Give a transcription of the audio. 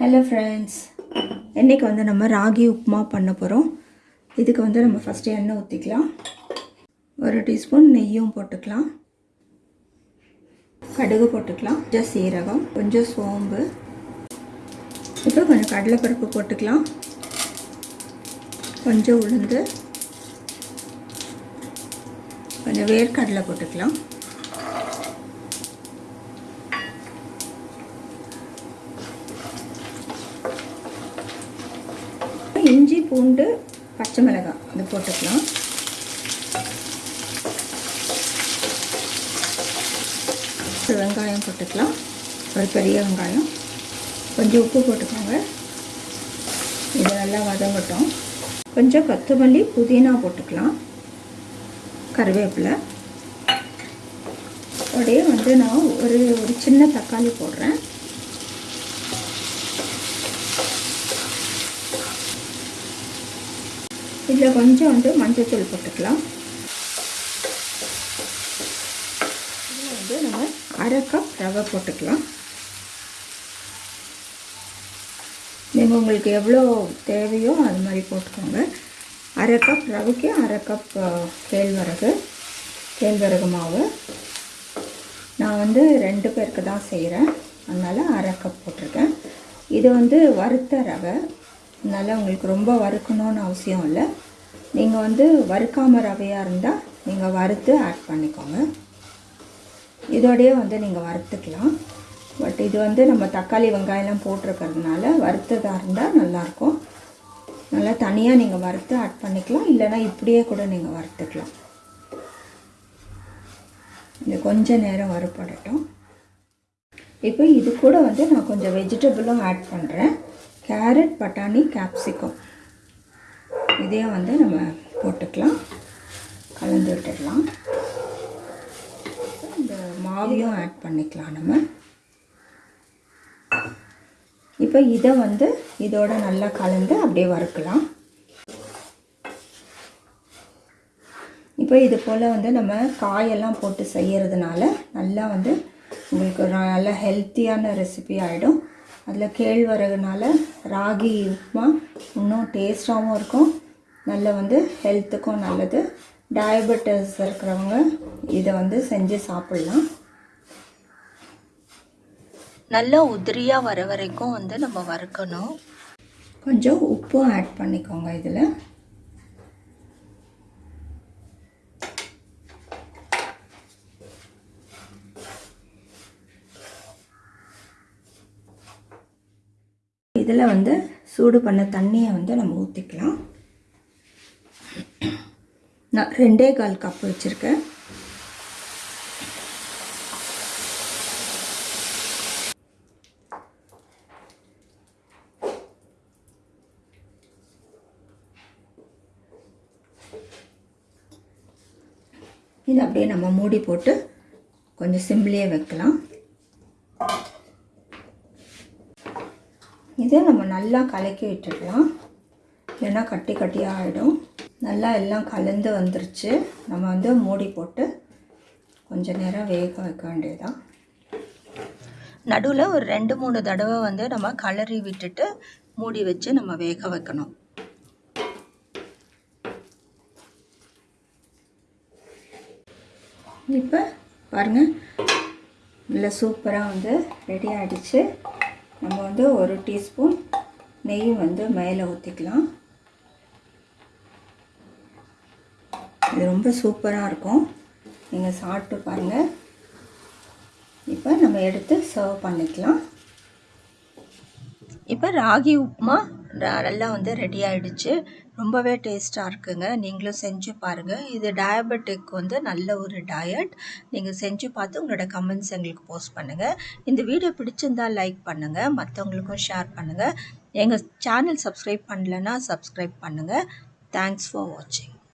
Hello friends இன்றைக்கி வந்து நம்ம ராகி உப்புமா பண்ண போகிறோம் இதுக்கு வந்து நம்ம ஃபஸ்ட்டு எண்ணெய் ஊற்றிக்கலாம் ஒரு டீஸ்பூன் நெய்யும் போட்டுக்கலாம். கடுகு போட்டுக்கலாம். கொஞ்சம் சீரகம் கொஞ்சம் சோம்பு. இப்போ கொஞ்சம் கடலைப்பருப்பு போட்டுக்கலாம். கொஞ்சம் உளுந்து. கொஞ்சம் வேர்க்கடலை போட்டுக்கலாம். பூண்டு பச்சை மிளகாய் அது போட்டுக்கலாம். வெங்காயம் போட்டுக்கலாம். ஒரு பெரிய வெங்காயம். கொஞ்சம் உப்பு போட்டுக்கோங்க. இது நல்லா வதங்கட்டும். கொஞ்சம் கொத்தமல்லி புதினா போட்டுக்கலாம். கருவேப்பிலை. அப்படியே வந்து நான் ஒரு ஒரு சின்ன தக்காளி போடுறேன். இதில் கொஞ்சம் வந்து மஞ்சத்தூள் போட்டுக்கலாம். இதில் வந்து நம்ம அரை கப் ரவை போட்டுக்கலாம். நீங்கள் உங்களுக்கு எவ்வளோ தேவையோ அது மாதிரி போட்டுக்கோங்க. அரை கப் ரவைக்கு அரை கப் கேழ்வரகு கேழ்வரகு மாவு. நான் வந்து ரெண்டு பேருக்கு தான் செய்கிறேன் அதனால் அரை கப் போட்டிருக்கேன். இது வந்து வறுத்த ரவை. அதனால் உங்களுக்கு ரொம்ப வறுக்கணும்னு அவசியம் இல்லை. நீங்கள் வந்து வறுக்காம ரவையாக இருந்தால் நீங்கள் வறுத்து ஆட் பண்ணிக்கோங்க. இதோடையே வந்து நீங்கள் வறுத்துக்கலாம். பட் இது வந்து நம்ம தக்காளி வெங்காயம்லாம் போட்டிருக்கிறதுனால வறுத்ததாக இருந்தால் நல்லாயிருக்கும். நல்லா தனியாக நீங்கள் வறுத்து ஆட் பண்ணிக்கலாம். இல்லைனா இப்படியே கூட நீங்கள் வறுத்துக்கலாம். இது கொஞ்சம் நேரம் வறுப்படட்டும். இப்போ இது கூட வந்து நான் கொஞ்சம் வெஜிடபிளும் ஆட் பண்ணுறேன் கேரட் பட்டாணி கேப்சிகம் இதையும் வந்து நம்ம போட்டுக்கலாம். கலந்து விட்டுடலாம். இந்த மாவையும் ஆட் பண்ணிக்கலாம் நம்ம. இப்போ இதை வந்து இதோட நல்லா கலந்து அப்படியே வறுக்கலாம். இப்போ இது போல் வந்து நம்ம காயெல்லாம் போட்டு செய்கிறதுனால நல்லா வந்து உங்களுக்கு நல்ல ஹெல்த்தியான ரெசிபி ஆகிடும் அதில் கேழ்வரகுனால ராகி உப்புமா இன்னும் டேஸ்ட்டாகவும் இருக்கும். நல்ல வந்து ஹெல்த்துக்கும் நல்லது. டயபெட்டிஸ் இருக்கிறவங்க இதை வந்து செஞ்சு சாப்பிட்லாம். நல்லா உதிரியாக வர வரைக்கும் வந்து நம்ம வறுக்கணும். கொஞ்சம் உப்பும் ஆட் பண்ணிக்கோங்க இதில். இதில் வந்து சூடு பண்ண தண்ணியை வந்து நம்ம ஊற்றிக்கலாம் நான் ரெண்டே கால் கப் வச்சுருக்கேன். இது அப்படியே நம்ம மூடி போட்டு கொஞ்சம் சிம்லேயே வைக்கலாம். இதை நம்ம நல்லா கலக்கி விட்டுடலாம். இல்லைன்னா கட்டி கட்டியாக ஆகிடும் நல்லா எல்லாம் கலந்து வந்துருச்சு. நம்ம வந்து மூடி போட்டு கொஞ்சம் நேரம் வேக வைக்க வேண்டியதான் நடுவில் ஒரு ரெண்டு மூணு தடவை வந்து நம்ம கலரி விட்டுட்டு மூடி வச்சு நம்ம வேக வைக்கணும். இப்போ பாருங்கள் நல்லா சூப்பராக வந்து ரெடி ஆகிடுச்சு நம்ம வந்து ஒரு டீஸ்பூன் நெய் வந்து மேலே ஊற்றிக்கலாம் இது ரொம்ப சூப்பராக இருக்கும். நீங்கள் சாப்பிட்டு பாருங்கள் இப்போ நம்ம எடுத்து சர்வ் பண்ணிக்கலாம். இப்போ ராகி உப்புமா நல்லா வந்து ரெடி ஆகிடுச்சு ரொம்பவே டேஸ்ட்டாக இருக்குங்க. நீங்களும் செஞ்சு பாருங்கள் இது டயபெட்டிக் வந்து நல்ல ஒரு டயட் நீங்கள் செஞ்சு பார்த்து உங்களோட கமெண்ட்ஸ் எங்களுக்கு போஸ்ட் பண்ணுங்கள் இந்த வீடியோ பிடிச்சிருந்தால் லைக் பண்ணுங்கள் மற்றவங்களுக்கும் ஷேர் பண்ணுங்கள் எங்கள் சேனல் சப்ஸ்கிரைப் பண்ணலைன்னா சப்ஸ்கிரைப் பண்ணுங்கள் தேங்க்ஸ் ஃபார் வாட்சிங்